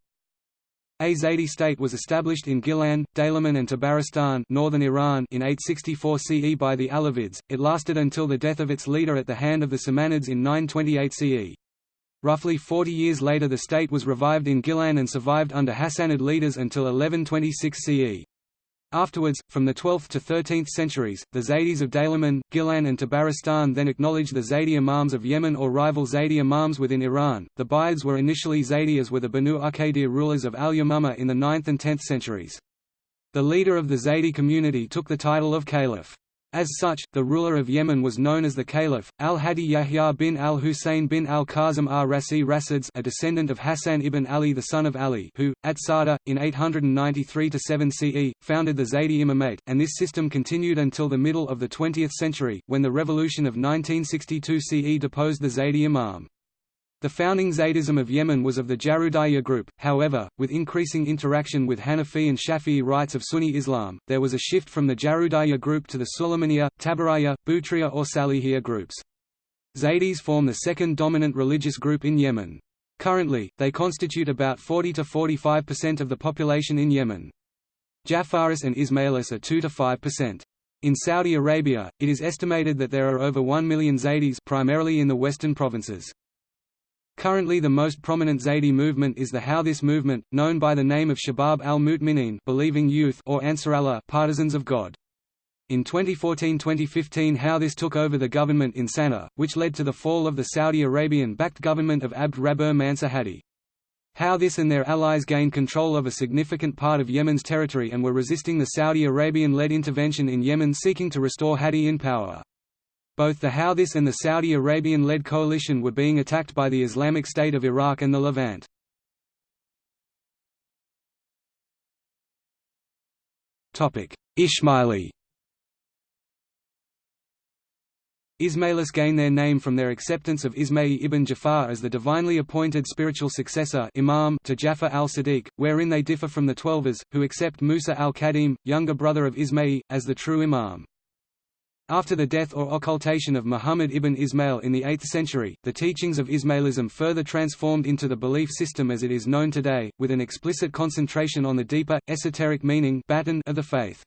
S1: A Zaydi state was established in Gilan, Daylaman and Tabaristan northern Iran in 864 CE by the Alavids, it lasted until the death of its leader at the hand of the Samanids in 928 CE. Roughly 40 years later the state was revived in Gilan and survived under Hassanid leaders until 1126 CE. Afterwards, from the 12th to 13th centuries, the Zaydis of Daylaman, Gilan and Tabaristan then acknowledged the Zaydi Imams of Yemen or rival Zaydi Imams within Iran. The Buyids were initially Zaydi as were the Banu Uqaydir rulers of Al-Yamama in the 9th and 10th centuries. The leader of the Zaydi community took the title of Caliph. As such, the ruler of Yemen was known as the Caliph, al-Hadi Yahya bin al-Hussein bin al-Qasim ar-Rasi Rasids a descendant of Hassan ibn Ali the son of Ali who, at Sada, in 893–7 CE, founded the Zaydi Imamate, and this system continued until the middle of the 20th century, when the revolution of 1962 CE deposed the Zaydi Imam. The founding Zaydism of Yemen was of the Jarudiyya group, however, with increasing interaction with Hanafi and Shafi'i rites of Sunni Islam, there was a shift from the Jarudiyya group to the Sulaymaniyya, Tabariyya, Butriya or Salihiyya groups. Zaydis form the second dominant religious group in Yemen. Currently, they constitute about 40 to 45% of the population in Yemen. Jafaris and Ismailis are 2 to 5%. In Saudi Arabia, it is estimated that there are over 1 million Zaydis primarily in the western provinces. Currently the most prominent Zaydi movement is the Houthis movement, known by the name of Shabab al-Mu'minin believing youth or Ansarallah partisans of God. In 2014–2015 Houthis took over the government in Sana'a, which led to the fall of the Saudi Arabian-backed government of Abd Rabbuh Mansur Hadi. Houthis and their allies gained control of a significant part of Yemen's territory and were resisting the Saudi Arabian-led intervention in Yemen seeking to restore Hadi in power. Both the Houthis and the Saudi Arabian-led coalition were being attacked by the Islamic State of Iraq and the Levant. Ismaili Ismailis gain their name from their acceptance of Ismail ibn Jafar as the divinely appointed spiritual successor imam to Jafar al-Sadiq, wherein they differ from the Twelvers, who accept Musa al-Kadhim, younger brother of Ismail, as the true imam. After the death or occultation of Muhammad ibn Ismail in the 8th century, the teachings of Ismailism further transformed into the belief system as it is known today, with an explicit concentration on the deeper, esoteric meaning of the faith.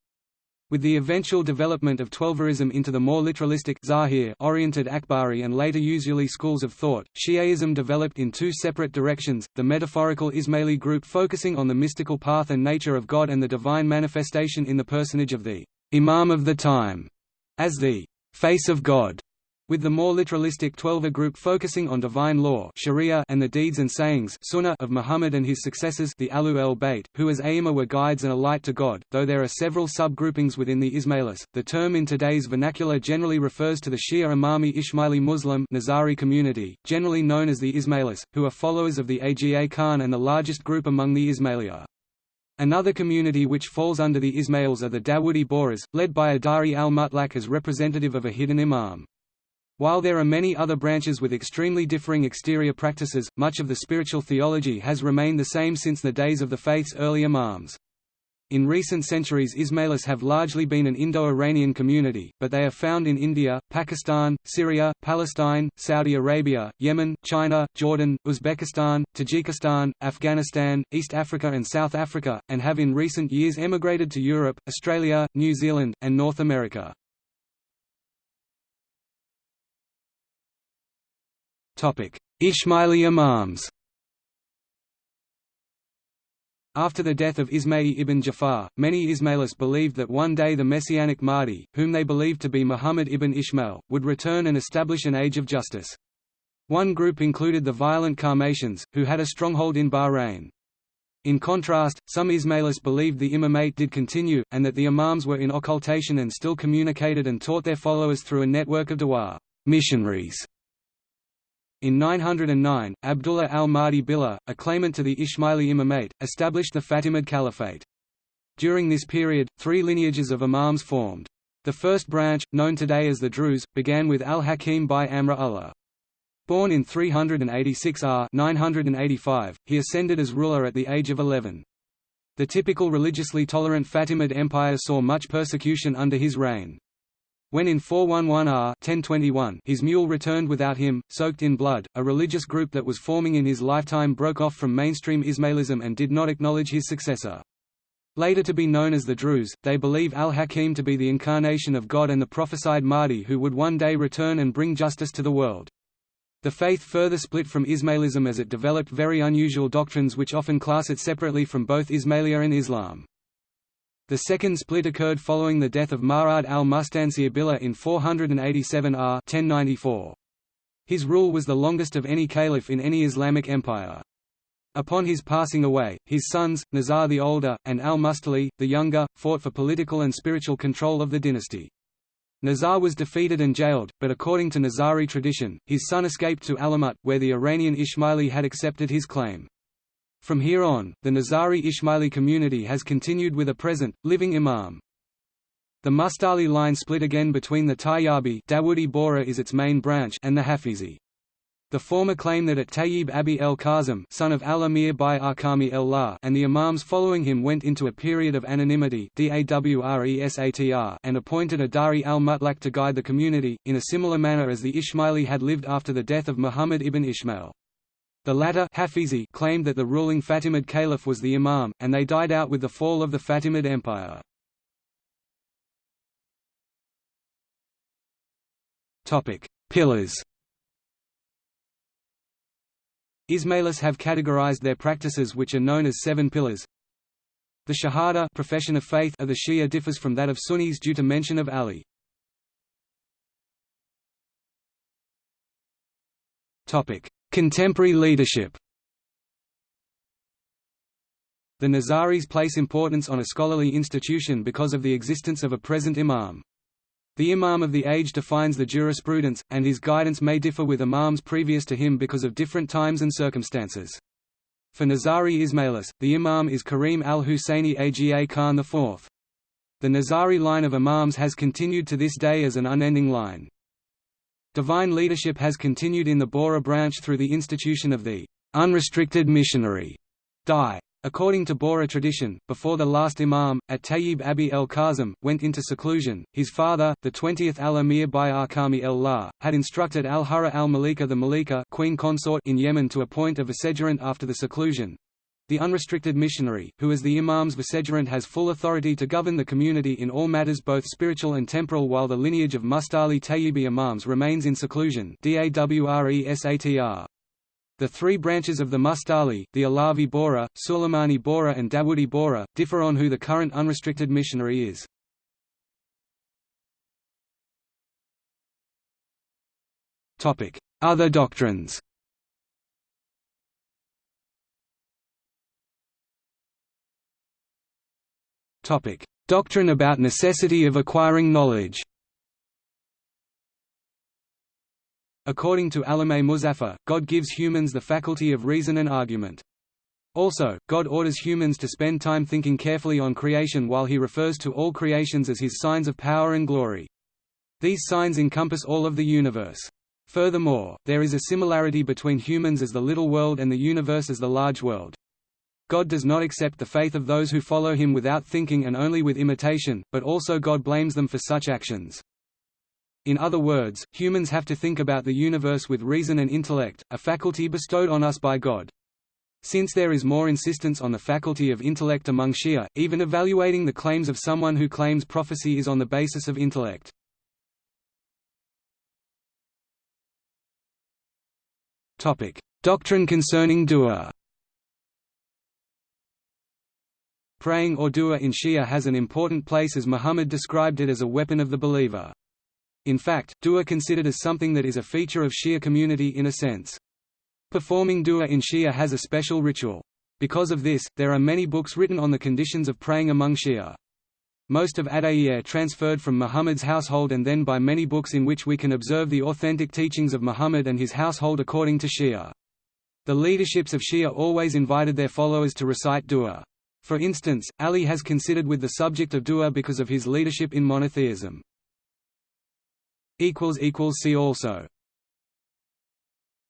S1: With the eventual development of Twelverism into the more literalistic oriented Akhbari and later Usuli schools of thought, Shi'aism developed in two separate directions, the metaphorical Ismaili group focusing on the mystical path and nature of God and the divine manifestation in the personage of the Imam of the time, as the face of God, with the more literalistic Twelver group focusing on divine law Sharia and the deeds and sayings Sunnah of Muhammad and his successors the Ahlul Bayt, who as Aima were guides and a light to God, though there are several subgroupings within the Ismailis. The term in today's vernacular generally refers to the Shia Imami Ismaili Muslim Nizari community, generally known as the Ismailis, who are followers of the Aga Khan and the largest group among the Ismailia. Another community which falls under the Ismails are the Dawoodi Bohras, led by Adari al-Mutlaq as representative of a hidden imam. While there are many other branches with extremely differing exterior practices, much of the spiritual theology has remained the same since the days of the faith's early imams. In recent centuries Ismailis have largely been an Indo-Iranian community, but they are found in India, Pakistan, Syria, Palestine, Saudi Arabia, Yemen, China, Jordan, Uzbekistan, Tajikistan, Afghanistan, East Africa and South Africa, and have in recent years emigrated to Europe, Australia, New Zealand, and North America. Ismaili Imams After the death of Ismail ibn Jafar, many Ismailis believed that one day the Messianic Mahdi, whom they believed to be Muhammad ibn Ishmael, would return and establish an age of justice. One group included the violent Qarmatians, who had a stronghold in Bahrain. In contrast, some Ismailis believed the imamate did continue, and that the imams were in occultation and still communicated and taught their followers through a network of dawah missionaries in 909, Abdullah al-Mahdi Billah, a claimant to the Ismaili imamate, established the Fatimid Caliphate. During this period, three lineages of imams formed. The first branch, known today as the Druze, began with al-Hakim bi-Amr Allah. Born in 386 R 985, he ascended as ruler at the age of 11. The typical religiously tolerant Fatimid Empire saw much persecution under his reign. When in 411 R 1021 his mule returned without him, soaked in blood, a religious group that was forming in his lifetime broke off from mainstream Ismailism and did not acknowledge his successor. Later to be known as the Druze, they believe al-Hakim to be the incarnation of God and the prophesied Mahdi who would one day return and bring justice to the world. The faith further split from Ismailism as it developed very unusual doctrines which often class it separately from both Ismailia and Islam. The second split occurred following the death of Ma'ad al-Mustansir Billah in 487 R 1094. His rule was the longest of any caliph in any Islamic empire. Upon his passing away, his sons, Nizar the older, and al-Mustali, the younger, fought for political and spiritual control of the dynasty. Nizar was defeated and jailed, but according to Nizari tradition, his son escaped to Alamut, where the Iranian Ismaili had accepted his claim. From here on, the Nizari Ismaili community has continued with a present, living imam. The Mustali line split again between the Tayyabi Dawoodi Bohra is its main branch and the Hafizi. The former claim that at Tayyib Abi el Qasim son of al-Amir by Arkami el and the imams following him went into a period of anonymity and appointed a Da'i al-Mutlaq to guide the community, in a similar manner as the Ismaili had lived after the death of Muhammad ibn Ishmael. The latter Hafizi claimed that the ruling Fatimid caliph was the imam, and they died out with the fall of the Fatimid Empire. Pillars Ismailis have categorized their practices which are known as seven pillars. The Shahada profession of faith of the Shia differs from that of Sunnis due to mention of Ali. Contemporary leadership The Nizaris place importance on a scholarly institution because of the existence of a present imam. The imam of the age defines the jurisprudence, and his guidance may differ with imams previous to him because of different times and circumstances. For Nizari Ismailis, the imam is Karim al-Husseini Aga Khan IV. The Nizari line of imams has continued to this day as an unending line. Divine leadership has continued in the Bohra branch through the institution of the unrestricted missionary die. According to Bohra tradition, before the last imam, at Tayyib Abi el Kazim, went into seclusion, his father, the 20th al-Amir by Arkami el-La, had instructed al-Hurra al-Malika the Malika queen consort in Yemen to appoint a vicegerent after the seclusion. The unrestricted missionary, who as the imam's vicegerent has full authority to govern the community in all matters both spiritual and temporal while the lineage of Mustali Tayyibi imams remains in seclusion. The three branches of the Mustali, the Alavi Bohra, Suleimani Bohra and Dawoodi Bohra, differ on who the current unrestricted missionary is. Other doctrines Doctrine about necessity of acquiring knowledge According to Allameh Muzaffar, God gives humans the faculty of reason and argument. Also, God orders humans to spend time thinking carefully on creation while he refers to all creations as his signs of power and glory. These signs encompass all of the universe. Furthermore, there is a similarity between humans as the little world and the universe as the large world. God does not accept the faith of those who follow him without thinking and only with imitation, but also God blames them for such actions. In other words, humans have to think about the universe with reason and intellect, a faculty bestowed on us by God. Since there is more insistence on the faculty of intellect among Shia, even evaluating the claims of someone who claims prophecy is on the basis of intellect. Doctrine concerning dua Praying or dua in Shia has an important place as Muhammad described it as a weapon of the believer. In fact, dua considered as something that is a feature of Shia community in a sense. Performing dua in Shia has a special ritual. Because of this, there are many books written on the conditions of praying among Shia. Most of Adaiyyah transferred from Muhammad's household and then by many books in which we can observe the authentic teachings of Muhammad and his household according to Shia. The leaderships of Shia always invited their followers to recite dua. For instance, Ali has considered with the subject of dua because of his leadership in monotheism. See also